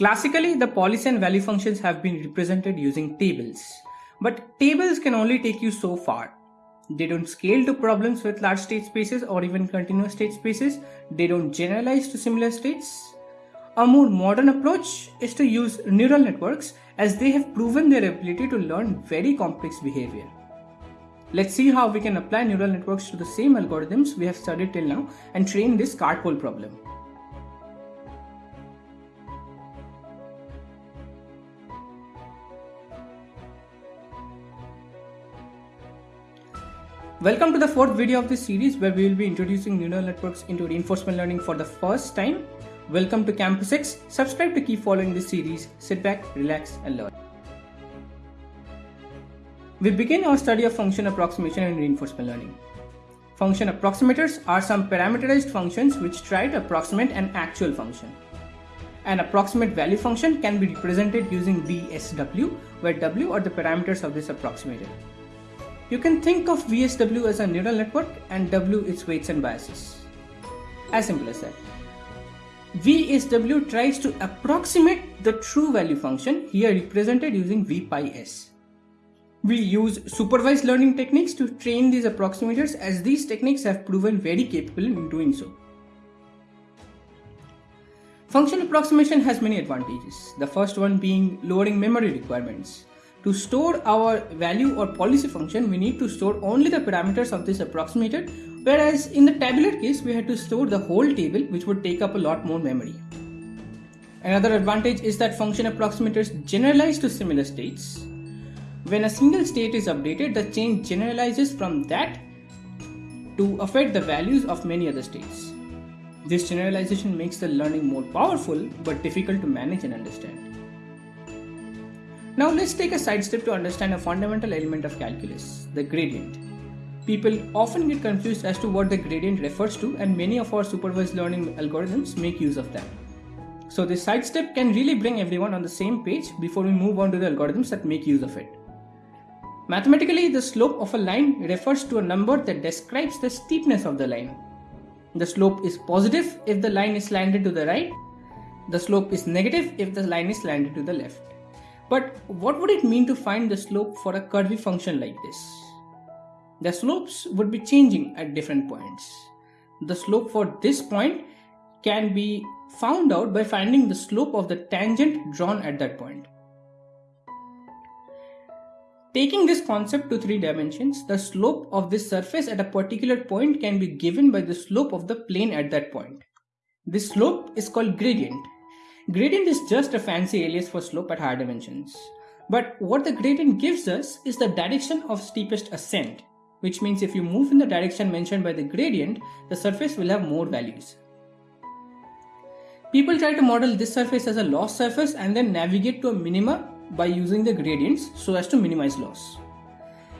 Classically, the policy and value functions have been represented using tables. But tables can only take you so far. They don't scale to problems with large state spaces or even continuous state spaces. They don't generalize to similar states. A more modern approach is to use neural networks as they have proven their ability to learn very complex behavior. Let's see how we can apply neural networks to the same algorithms we have studied till now and train this cart pole problem. Welcome to the fourth video of this series where we will be introducing neural networks into reinforcement learning for the first time. Welcome to Campus X. Subscribe to keep following this series. Sit back, relax and learn. We begin our study of function approximation in reinforcement learning. Function approximators are some parameterized functions which try to approximate an actual function. An approximate value function can be represented using VSW where W are the parameters of this approximator. You can think of VSW as a neural network and W its weights and biases. As simple as that. VSW tries to approximate the true value function here represented using V pi s. We use supervised learning techniques to train these approximators as these techniques have proven very capable in doing so. Function approximation has many advantages, the first one being lowering memory requirements. To store our value or policy function, we need to store only the parameters of this approximator, whereas in the tabular case, we had to store the whole table, which would take up a lot more memory. Another advantage is that function approximators generalize to similar states. When a single state is updated, the change generalizes from that to affect the values of many other states. This generalization makes the learning more powerful but difficult to manage and understand. Now let's take a sidestep to understand a fundamental element of calculus, the gradient. People often get confused as to what the gradient refers to and many of our supervised learning algorithms make use of that. So this sidestep can really bring everyone on the same page before we move on to the algorithms that make use of it. Mathematically, the slope of a line refers to a number that describes the steepness of the line. The slope is positive if the line is slanted to the right. The slope is negative if the line is slanted to the left. But what would it mean to find the slope for a curvy function like this? The slopes would be changing at different points. The slope for this point can be found out by finding the slope of the tangent drawn at that point. Taking this concept to three dimensions, the slope of this surface at a particular point can be given by the slope of the plane at that point. This slope is called gradient Gradient is just a fancy alias for slope at higher dimensions. But what the gradient gives us is the direction of steepest ascent, which means if you move in the direction mentioned by the gradient, the surface will have more values. People try to model this surface as a loss surface and then navigate to a minima by using the gradients so as to minimize loss.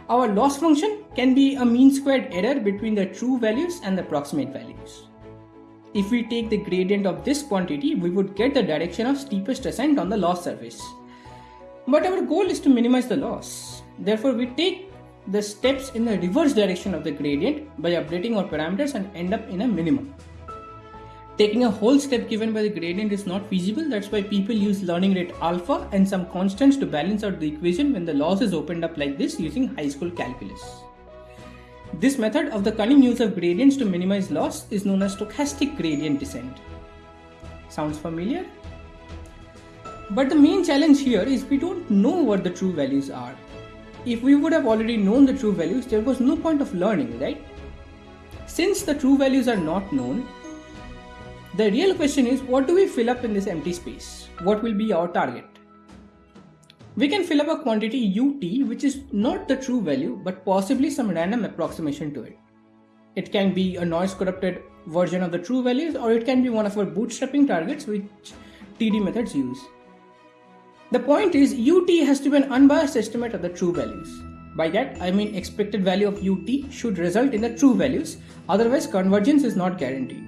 Our loss function can be a mean squared error between the true values and the approximate values. If we take the gradient of this quantity, we would get the direction of steepest ascent on the loss surface. But our goal is to minimize the loss. Therefore, we take the steps in the reverse direction of the gradient by updating our parameters and end up in a minimum. Taking a whole step given by the gradient is not feasible, that's why people use learning rate alpha and some constants to balance out the equation when the loss is opened up like this using high school calculus. This method of the cunning use of gradients to minimize loss is known as stochastic gradient descent. Sounds familiar? But the main challenge here is we don't know what the true values are. If we would have already known the true values, there was no point of learning, right? Since the true values are not known, the real question is what do we fill up in this empty space? What will be our target? We can fill up a quantity ut which is not the true value but possibly some random approximation to it. It can be a noise corrupted version of the true values or it can be one of our bootstrapping targets which TD methods use. The point is ut has to be an unbiased estimate of the true values. By that I mean expected value of ut should result in the true values otherwise convergence is not guaranteed.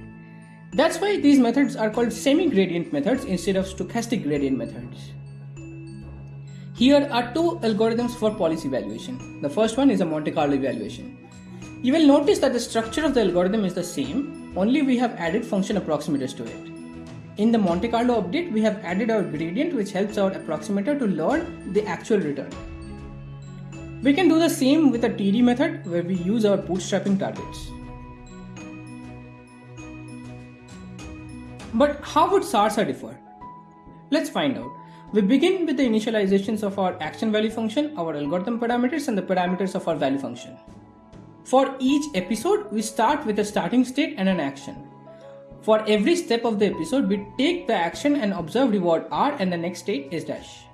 That's why these methods are called semi-gradient methods instead of stochastic gradient methods. Here are two algorithms for policy evaluation. The first one is a Monte Carlo evaluation. You will notice that the structure of the algorithm is the same, only we have added function approximators to it. In the Monte Carlo update, we have added our gradient which helps our approximator to learn the actual return. We can do the same with a TD method where we use our bootstrapping targets. But how would SARSA differ? Let's find out. We begin with the initializations of our action value function, our algorithm parameters, and the parameters of our value function. For each episode, we start with a starting state and an action. For every step of the episode, we take the action and observe reward R and the next state S dash.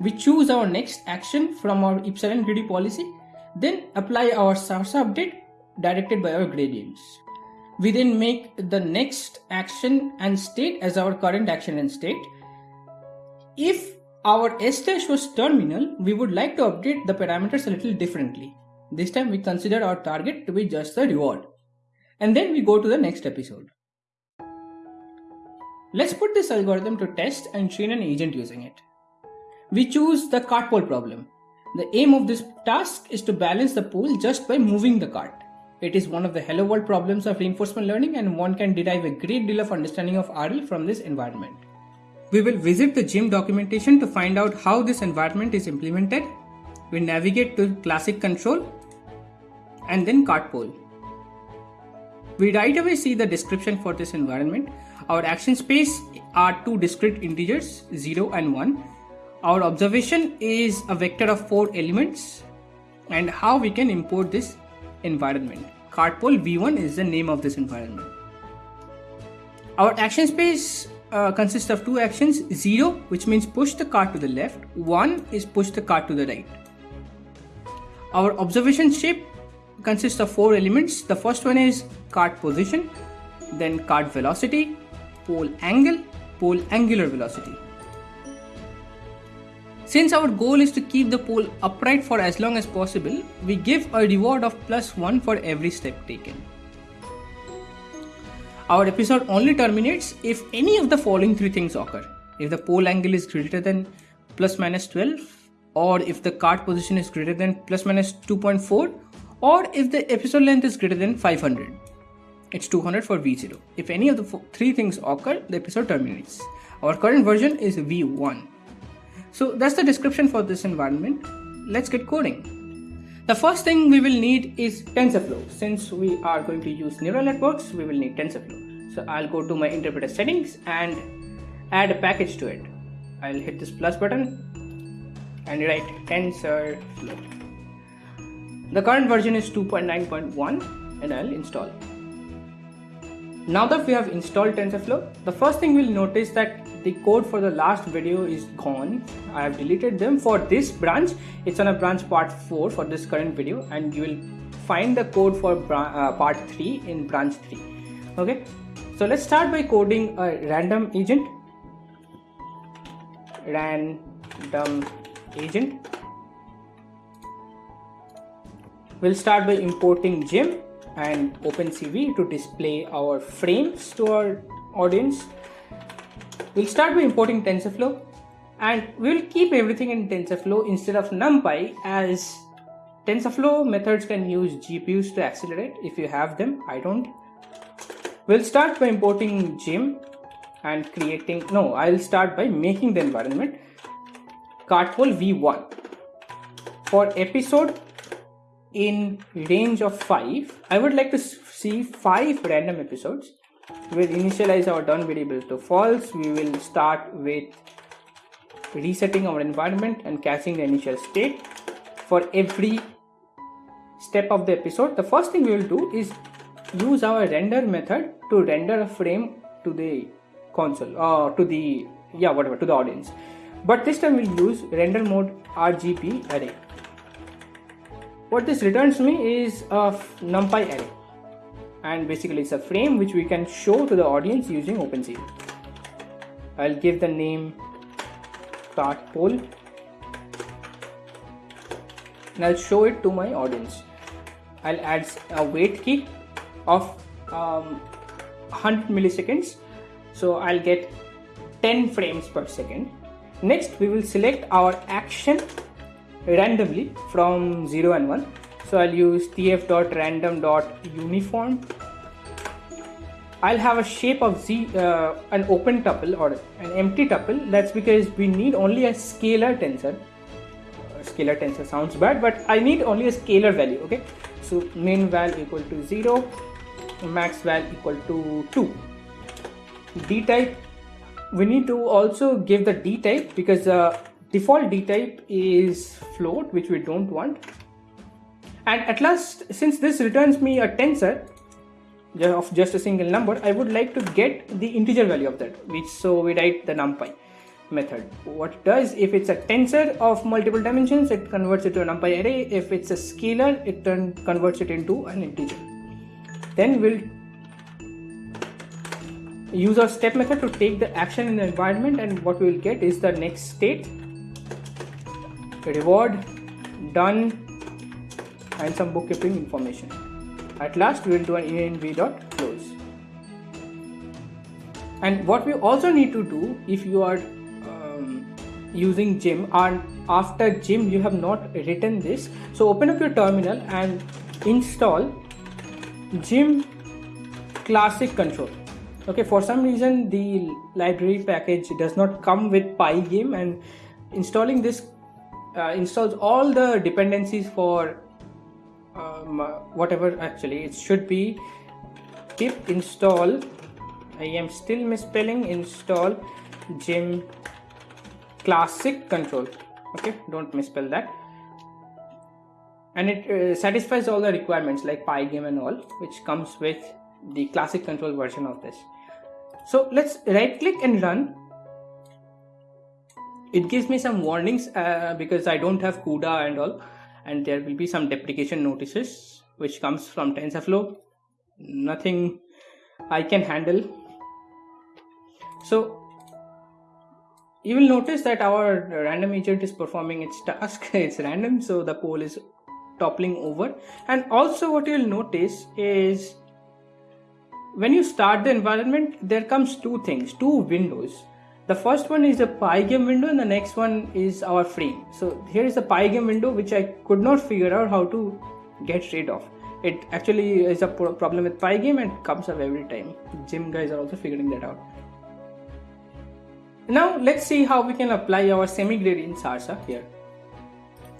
We choose our next action from our epsilon greedy policy, then apply our SARSA update directed by our gradients. We then make the next action and state as our current action and state. If our S dash was terminal, we would like to update the parameters a little differently. This time we consider our target to be just the reward. And then we go to the next episode. Let's put this algorithm to test and train an agent using it. We choose the cart pole problem. The aim of this task is to balance the pole just by moving the cart. It is one of the hello world problems of reinforcement learning and one can derive a great deal of understanding of RL from this environment. We will visit the GYM documentation to find out how this environment is implemented. We navigate to classic control and then cart pole. We right away see the description for this environment. Our action space are two discrete integers 0 and 1. Our observation is a vector of 4 elements and how we can import this environment. Cartpole v1 is the name of this environment. Our action space uh, consists of two actions 0 which means push the cart to the left. 1 is push the cart to the right. Our observation shape consists of four elements. The first one is cart position then cart velocity pole angle pole angular velocity. Since our goal is to keep the pole upright for as long as possible, we give a reward of plus 1 for every step taken. Our episode only terminates if any of the following three things occur. If the pole angle is greater than plus minus 12, or if the cart position is greater than plus minus 2.4, or if the episode length is greater than 500. It's 200 for V0. If any of the three things occur, the episode terminates. Our current version is V1. So that's the description for this environment. Let's get coding. The first thing we will need is TensorFlow. Since we are going to use neural networks, we will need TensorFlow. So I'll go to my interpreter settings and add a package to it. I'll hit this plus button and write TensorFlow. The current version is 2.9.1 and I'll install. Now that we have installed TensorFlow, the first thing we'll notice that the code for the last video is gone. I have deleted them for this branch. It's on a branch part 4 for this current video and you will find the code for uh, part 3 in branch 3 okay? So let's start by coding a random agent. Random agent. We'll start by importing gym and opencv to display our frames to our audience. We'll start by importing TensorFlow and we'll keep everything in TensorFlow instead of NumPy as TensorFlow methods can use GPUs to accelerate if you have them, I don't. We'll start by importing Gym and creating, no, I'll start by making the environment cartpole v1 for episode in range of 5 i would like to see 5 random episodes. We'll initialize our done variable to false. We will start with resetting our environment and caching the initial state. For every step of the episode the first thing we will do is use our render method to render a frame to the console or uh, to the yeah whatever to the audience. But this time we'll use render mode rgb array what this returns me is a numpy array and basically it's a frame which we can show to the audience using OpenCV. I'll give the name cart pole and I'll show it to my audience. I'll add a wait key of um, 100 milliseconds so I'll get 10 frames per second. Next we will select our action randomly from 0 and 1 so I'll use tf.random.uniform I'll have a shape of z, uh, an open tuple or an empty tuple. That's because we need only a scalar tensor. Uh, scalar tensor sounds bad, but I need only a scalar value. Okay, so min val equal to zero, max val equal to two. D type. We need to also give the D type because the default D type is float, which we don't want. And at last, since this returns me a tensor, of just a single number I would like to get the integer value of that which so we write the numpy method. What it does if it's a tensor of multiple dimensions it converts it to a numpy array. If it's a scalar it turn, converts it into an integer. Then we'll use our step method to take the action in the environment and what we will get is the next state reward done and some bookkeeping information at last we will do an env.close. And what we also need to do if you are um, using Gym and after Gym you have not written this. So open up your terminal and install Gym classic control. Okay, for some reason the library package does not come with Pygame and installing this uh, installs all the dependencies for um, whatever actually it should be pip install. I am still misspelling install gym classic control. Okay don't misspell that. And it uh, satisfies all the requirements like pygame and all which comes with the classic control version of this. So let's right click and run it gives me some warnings uh, because I don't have CUDA and all and there will be some deprecation notices which comes from TensorFlow. Nothing I can handle. So you will notice that our random agent is performing its task. It's random so the pole is toppling over. And also what you'll notice is when you start the environment there comes two things two windows the first one is the pygame window and the next one is our frame. So here is the pygame window which i could not figure out how to get rid of. It actually is a problem with pygame and comes up every time. Gym guys are also figuring that out. Now let's see how we can apply our semi-gradient sarsa here.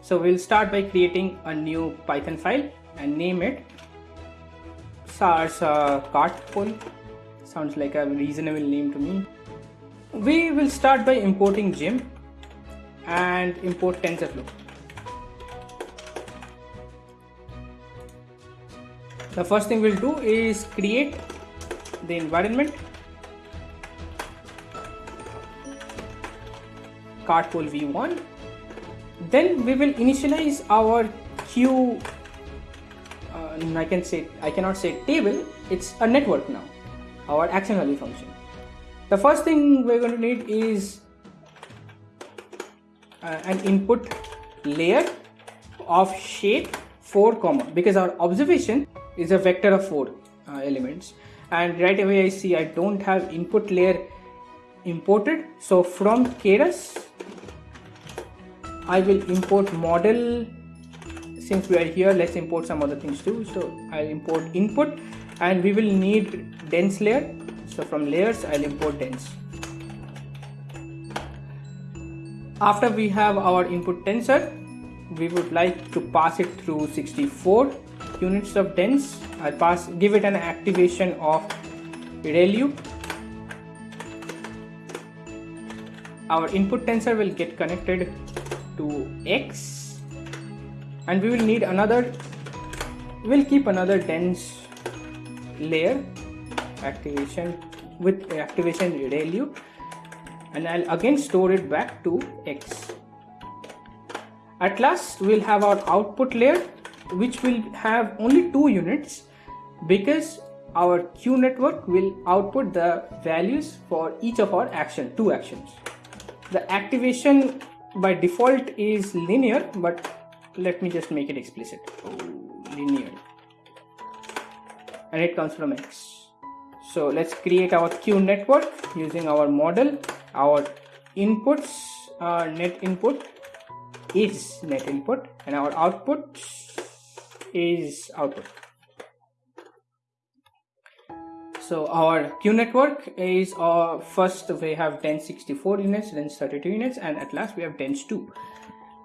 So we'll start by creating a new python file and name it sarsa cart pole sounds like a reasonable name to me we will start by importing gym and import TensorFlow. The first thing we'll do is create the environment. Cartpole v1 then we will initialize our queue uh, I can say I cannot say table it's a network now our action value function the first thing we're going to need is uh, an input layer of shape 4 comma because our observation is a vector of 4 uh, elements. And right away I see I don't have input layer imported. So from keras I will import model. Since we are here let's import some other things too. So I'll import input and we will need dense layer so from layers I'll import dense. After we have our input tensor we would like to pass it through 64 units of dense. I'll pass give it an activation of ReLU our input tensor will get connected to X and we will need another we'll keep another dense layer activation with activation ReLU and I'll again store it back to X. At last we'll have our output layer which will have only two units because our Q network will output the values for each of our action, two actions. The activation by default is linear but let me just make it explicit. Oh, linear. And it comes from X so let's create our q network using our model our inputs uh, net input is net input and our output is output so our Q network is uh, first we have 1064 units, then 32 units, and at last we have dense 2.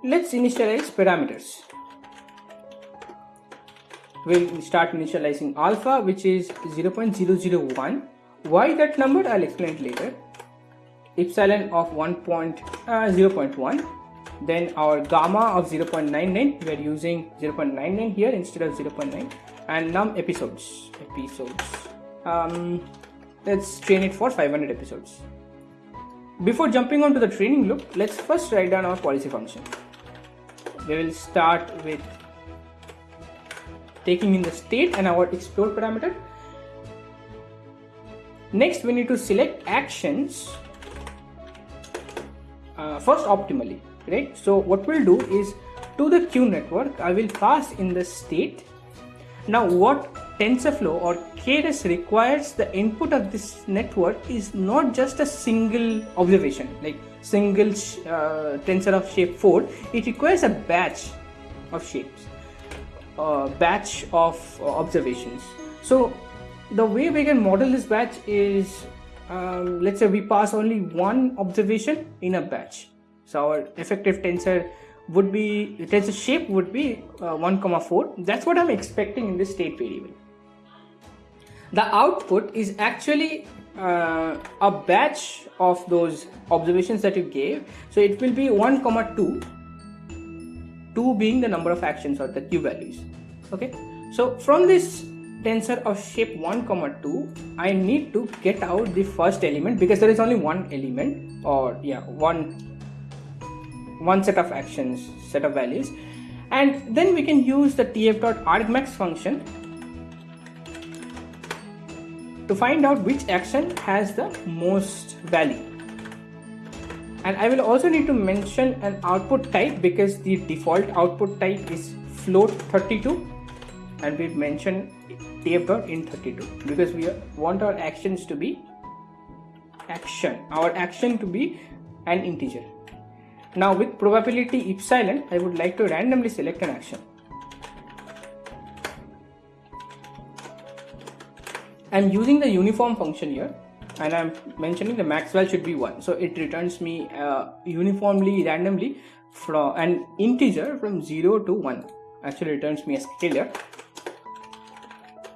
Let's initialize parameters. We'll start initializing alpha, which is 0.001. Why that number? I'll explain it later. Epsilon of 1. Uh, 0.1 then our gamma of 0.99 we are using 0.99 here instead of 0.9 and num episodes episodes um, let's train it for 500 episodes before jumping on to the training loop let's first write down our policy function we will start with taking in the state and our explore parameter. Next we need to select actions uh, first optimally right? So what we'll do is to the q network i will pass in the state. Now what tensorflow or keras requires the input of this network is not just a single observation like single uh, tensor of shape 4 it requires a batch of shapes batch of uh, observations. So the way we can model this batch is um, let's say we pass only one observation in a batch. So our effective tensor would be tensor shape would be uh, 1 comma 4 that's what i'm expecting in this state variable. The output is actually uh, a batch of those observations that you gave. So it will be 1 comma 2 2 being the number of actions or the q values okay? So from this tensor of shape 1 comma 2 i need to get out the first element because there is only one element or yeah one one set of actions set of values. And then we can use the tf.argmax function to find out which action has the most value and I will also need to mention an output type because the default output type is float 32 and we've mentioned tf.int32 because we want our actions to be action our action to be an integer now with probability epsilon, I would like to randomly select an action. I'm using the uniform function here and I'm mentioning the max value should be 1. So it returns me uh, uniformly randomly from an integer from 0 to 1. Actually returns me a scalar.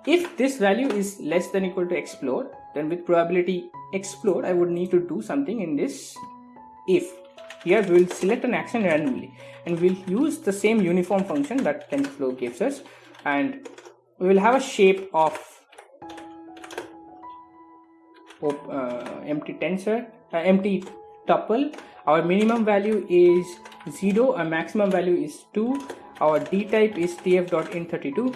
If this value is less than equal to explore, then with probability explore, I would need to do something in this if here we will select an action randomly and we'll use the same uniform function that TensorFlow gives us and we will have a shape of empty tensor, uh, empty tuple. Our minimum value is 0, our maximum value is 2, our d type is tf.int32.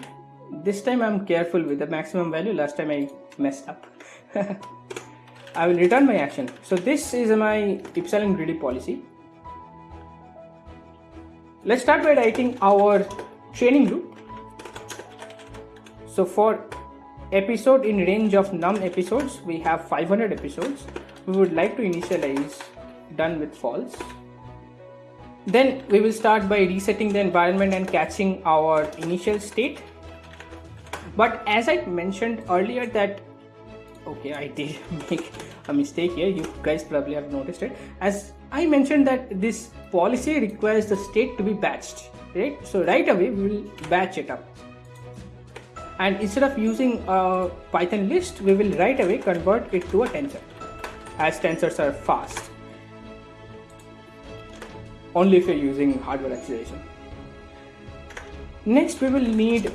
This time I'm careful with the maximum value, last time I messed up. I will return my action. So this is my epsilon greedy policy. Let's start by writing our training loop. So for episode in range of num episodes, we have 500 episodes. We would like to initialize done with false. Then we will start by resetting the environment and catching our initial state. But as I mentioned earlier that okay I did make a mistake here you guys probably have noticed it as I mentioned that this policy requires the state to be batched right so right away we will batch it up and instead of using a python list we will right away convert it to a tensor as tensors are fast. Only if you're using hardware acceleration. Next we will need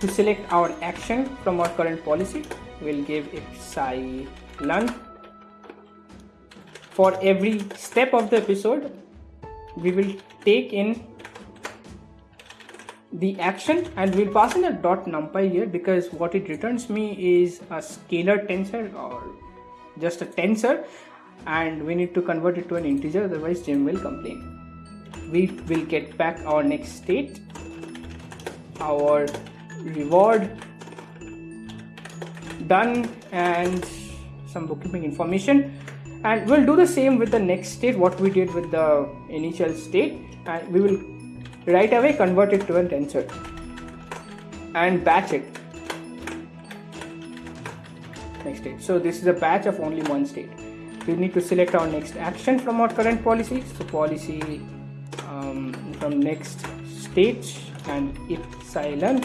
to select our action from our current policy. We'll give it epsilon for every step of the episode we will take in the action and we'll pass in a dot numpy here because what it returns me is a scalar tensor or just a tensor and we need to convert it to an integer otherwise Gym will complain. We will get back our next state, our reward done and some bookkeeping information and we'll do the same with the next state what we did with the initial state and we will right away convert it to a tensor. And batch it. Next state. So this is a batch of only one state. We need to select our next action from our current policy. So policy um, from next state and epsilon.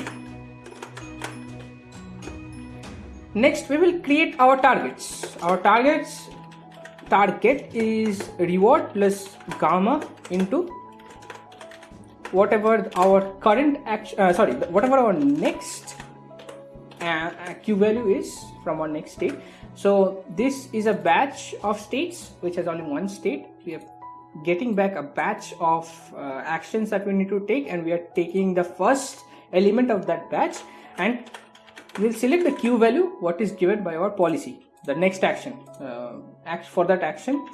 Next we will create our targets. Our targets target is reward plus gamma into whatever our current action uh, sorry whatever our next uh, q value is from our next state. So this is a batch of states which has only one state. We are getting back a batch of uh, actions that we need to take and we are taking the first element of that batch. And we'll select the q value what is given by our policy the next action uh, act for that action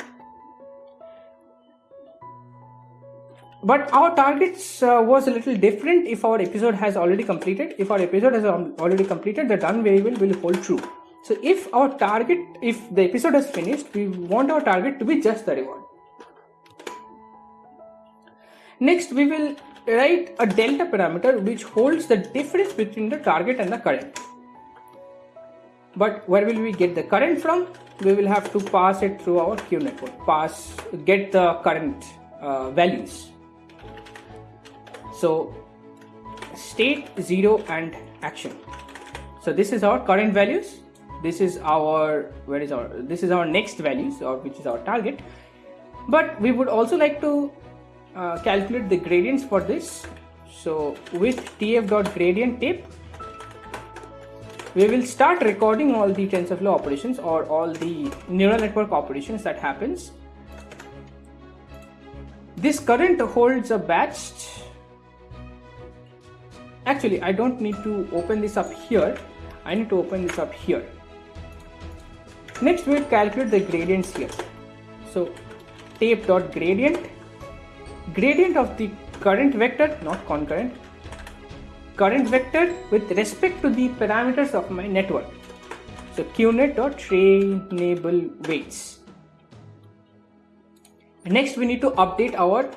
but our targets uh, was a little different if our episode has already completed. If our episode has already completed the done variable will hold true. So if our target if the episode has finished we want our target to be just the reward. Next we will write a delta parameter which holds the difference between the target and the current. But where will we get the current from? We will have to pass it through our q network. Pass get the current uh, values so state 0 and action so this is our current values this is our where is our this is our next values or which is our target but we would also like to uh, calculate the gradients for this so with tf dot gradient tape we will start recording all the TensorFlow operations or all the neural network operations that happens. This current holds a batch. Actually, I don't need to open this up here. I need to open this up here. Next, we'll calculate the gradients here. So, tape dot gradient, gradient of the current vector, not concurrent, current vector with respect to the parameters of my network. So qnet dot trainable weights. Next, we need to update our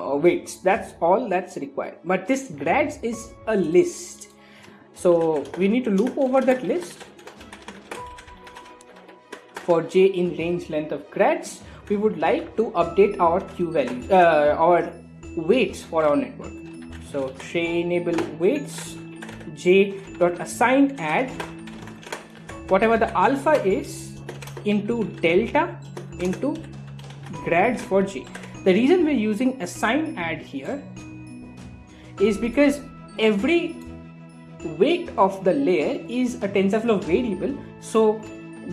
uh, weights. That's all that's required. But this grads is a list. So we need to loop over that list for j in range length of grads. We would like to update our q value, uh, our weights for our network. So trainable weights j dot assign add whatever the alpha is into delta into grads for j. The reason we're using assign add here is because every weight of the layer is a TensorFlow variable so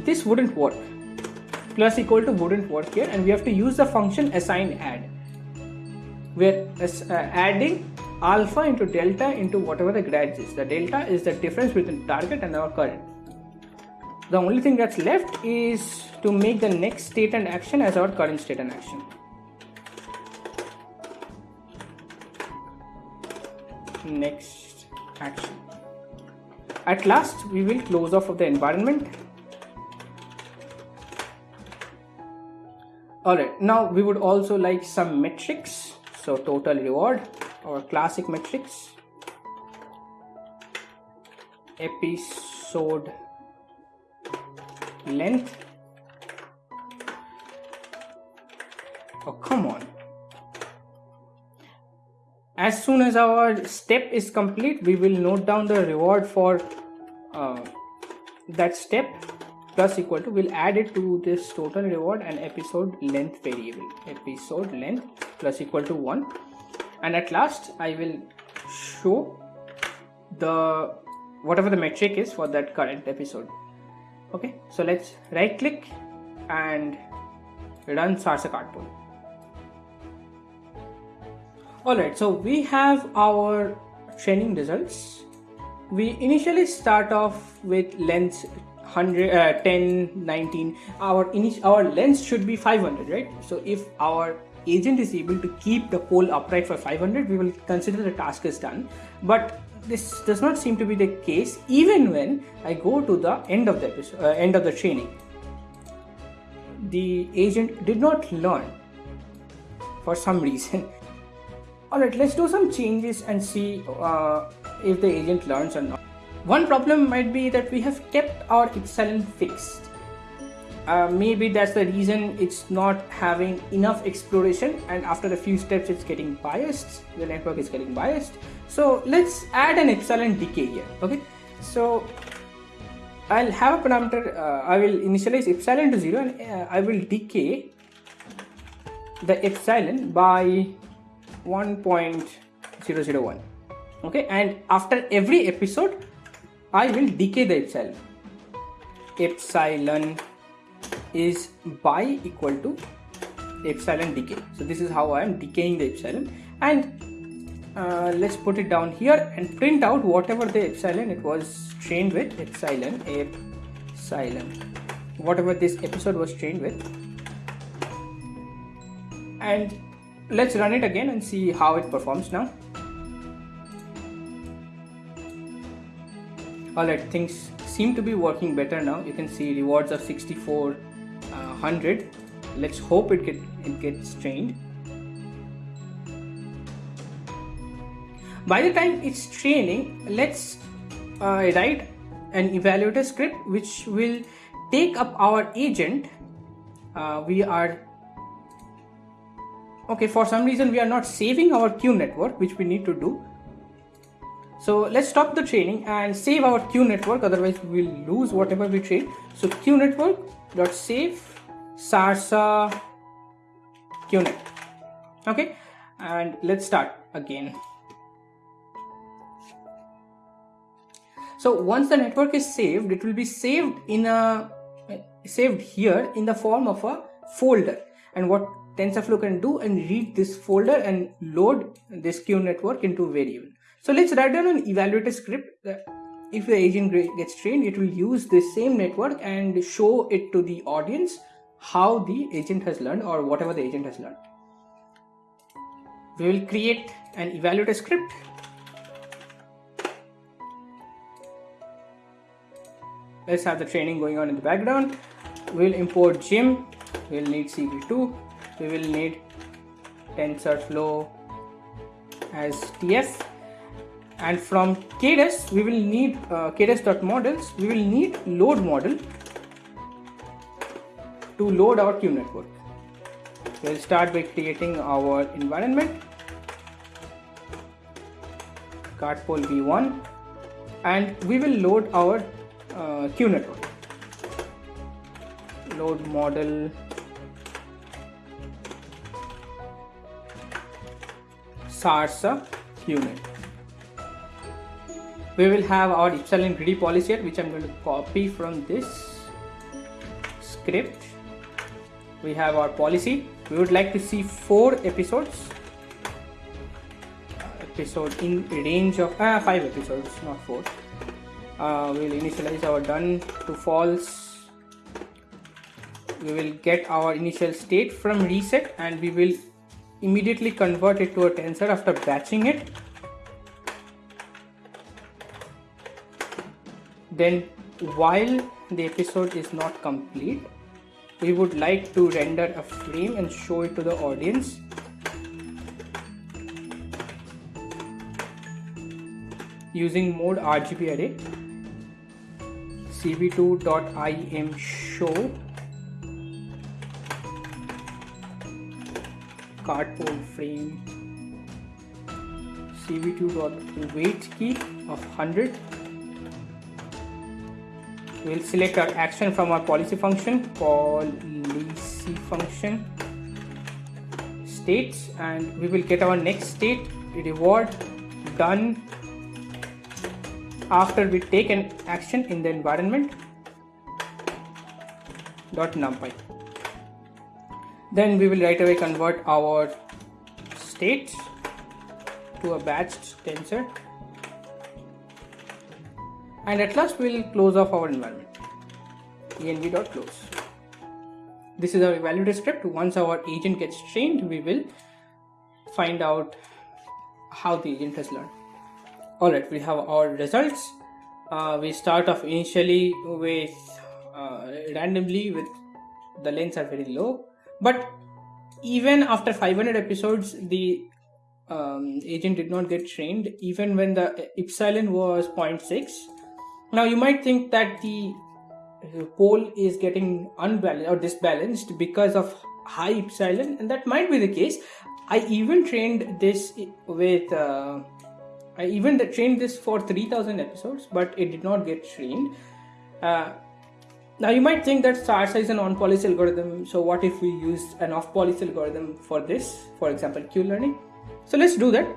this wouldn't work plus equal to wouldn't work here and we have to use the function assign add we're uh, adding alpha into delta into whatever the grad is. The delta is the difference between target and our current. The only thing that's left is to make the next state and action as our current state and action. Next action. At last, we will close off of the environment. Alright, now we would also like some metrics. So total reward or classic metrics episode length oh come on as soon as our step is complete we will note down the reward for uh, that step. Plus equal to we'll add it to this total reward and episode length variable. Episode length plus equal to 1 and at last I will show the whatever the metric is for that current episode. Okay so let's right click and run Sarsa Cartpole alright so we have our training results we initially start off with length 100 uh, 10 19 our init our lens should be 500 right so if our agent is able to keep the pole upright for 500, we will consider the task is done. But this does not seem to be the case even when I go to the end of the episode, uh, end of the training. The agent did not learn for some reason. Alright, let's do some changes and see uh, if the agent learns or not. one problem might be that we have kept our epsilon fixed. Uh, maybe that's the reason it's not having enough exploration and after a few steps it's getting biased the network is getting biased. So let's add an epsilon decay here okay? So I'll have a parameter uh, I will initialize epsilon to 0 and uh, I will decay the epsilon by 1.001 okay and after every episode I will decay the epsilon. Epsilon is by equal to epsilon decay. So this is how I am decaying the epsilon. And uh, let's put it down here and print out whatever the epsilon it was trained with. Epsilon epsilon. Whatever this episode was trained with. And let's run it again and see how it performs now. Alright things seem to be working better now. You can see rewards of 6400 uh, let's hope it get it gets trained. By the time it's training let's uh, write an evaluator script which will take up our agent. Uh, we are okay for some reason we are not saving our Q network which we need to do. So let's stop the training and save our Q network otherwise we'll lose whatever we train. So Q network dot save sarsa qnet okay and let's start again. So once the network is saved it will be saved in a saved here in the form of a folder. And what TensorFlow can do and read this folder and load this Q network into variable. So let's write down an evaluator script if the agent gets trained, it will use the same network and show it to the audience how the agent has learned or whatever the agent has learned. We will create an evaluator script. Let's have the training going on in the background. We'll import Gym. We'll need CV2 we will need TensorFlow as TF and from Keras we will need uh, keras.models we will need load model to load our Q network. We'll start by creating our environment cartpole v1 and we will load our uh, Q network. Load model sarsa qnet. We will have our epsilon greedy policy here which I'm going to copy from this script. We have our policy. We would like to see four episodes. Episode in range of uh, five episodes, not four. Uh, we will initialize our done to false. We will get our initial state from reset and we will immediately convert it to a tensor after batching it. Then while the episode is not complete we would like to render a frame and show it to the audience. Using mode RGB array cv2.im cartpole frame. Cv2 wait key of 100 we'll select our action from our policy function policy function states and we will get our next state reward done. After we take an action in the environment dot numpy then we will right away convert our states to a batched tensor. And at last we'll close off our environment. Env.close this is our evaluator script. Once our agent gets trained we will find out how the agent has learned. All right we have our results. Uh, we start off initially with uh, randomly with the lengths are very low but even after 500 episodes the um, agent did not get trained even when the epsilon was 0.6 Now you might think that the pole is getting unbalanced or disbalanced because of high epsilon and that might be the case. I even trained this with uh, I even trained this for 3000 episodes but it did not get trained. Uh, now you might think that SARSA is an on-policy algorithm. So what if we use an off-policy algorithm for this, for example, Q-learning? So let's do that.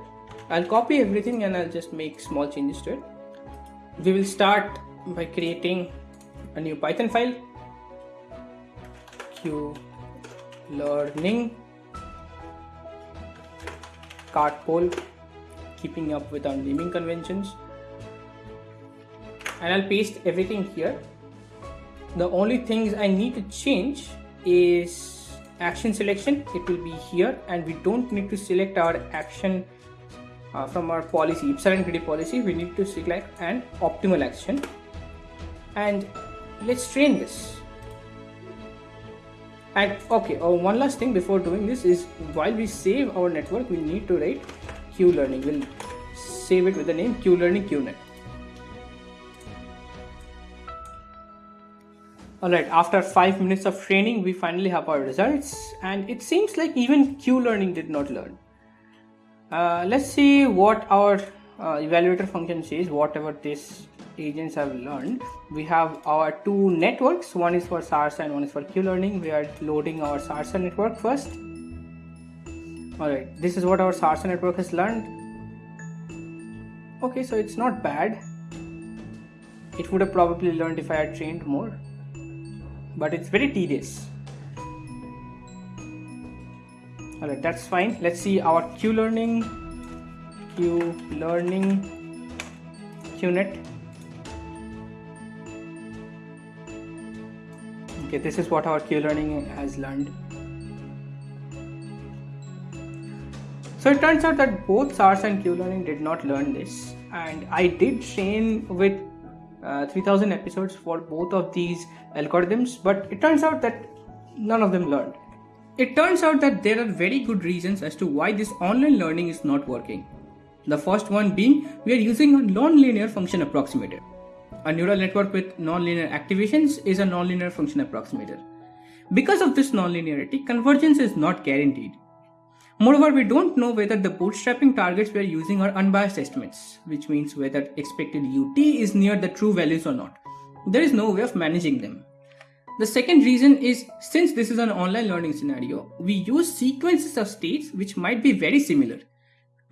I'll copy everything and I'll just make small changes to it. We will start by creating a new Python file. Q learning cart pole keeping up with our naming conventions and I'll paste everything here the only things I need to change is action selection. It will be here and we don't need to select our action uh, from our policy epsilon greedy policy. We need to select an optimal action. And let's train this. And okay oh, one last thing before doing this is while we save our network we need to write q learning. We'll save it with the name q learning qnet Alright, after 5 minutes of training, we finally have our results and it seems like even Q-learning did not learn. Uh, let's see what our uh, evaluator function says, whatever these agents have learned. We have our two networks, one is for SARSA and one is for Q-learning. We are loading our SARSA network first. Alright, this is what our SARSA network has learned. Okay, so it's not bad. It would have probably learned if I had trained more but it's very tedious. Alright that's fine. Let's see our q learning q learning qnet okay this is what our q learning has learned. So it turns out that both SARSA and Q learning did not learn this. And I did train with uh, 3000 episodes for both of these algorithms, but it turns out that none of them learned. It turns out that there are very good reasons as to why this online learning is not working. The first one being we are using a nonlinear function approximator. A neural network with nonlinear activations is a nonlinear function approximator. Because of this nonlinearity, convergence is not guaranteed. Moreover, we don't know whether the bootstrapping targets we are using are unbiased estimates, which means whether expected UT is near the true values or not. There is no way of managing them. The second reason is since this is an online learning scenario, we use sequences of states which might be very similar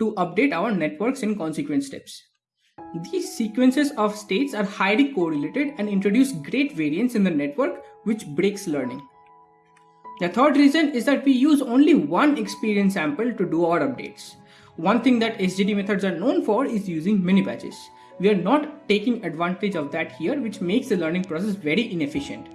to update our networks in consequent steps. These sequences of states are highly correlated and introduce great variance in the network which breaks learning. The third reason is that we use only one experience sample to do our updates. One thing that SGD methods are known for is using mini batches. We are not taking advantage of that here which makes the learning process very inefficient.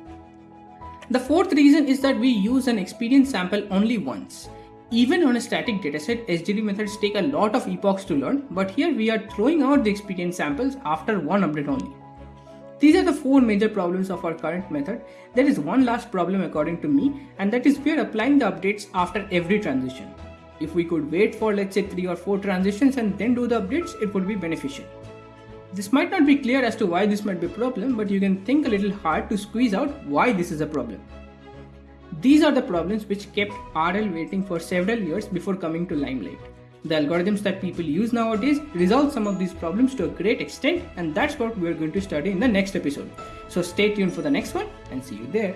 The fourth reason is that we use an experience sample only once. Even on a static dataset, SGD methods take a lot of epochs to learn, but here we are throwing out the experience samples after one update only. These are the four major problems of our current method. There is one last problem according to me and that is we are applying the updates after every transition. If we could wait for let's say 3 or 4 transitions and then do the updates, it would be beneficial. This might not be clear as to why this might be a problem, but you can think a little hard to squeeze out why this is a problem. These are the problems which kept RL waiting for several years before coming to limelight. The algorithms that people use nowadays resolve some of these problems to a great extent and that's what we're going to study in the next episode. So stay tuned for the next one and see you there.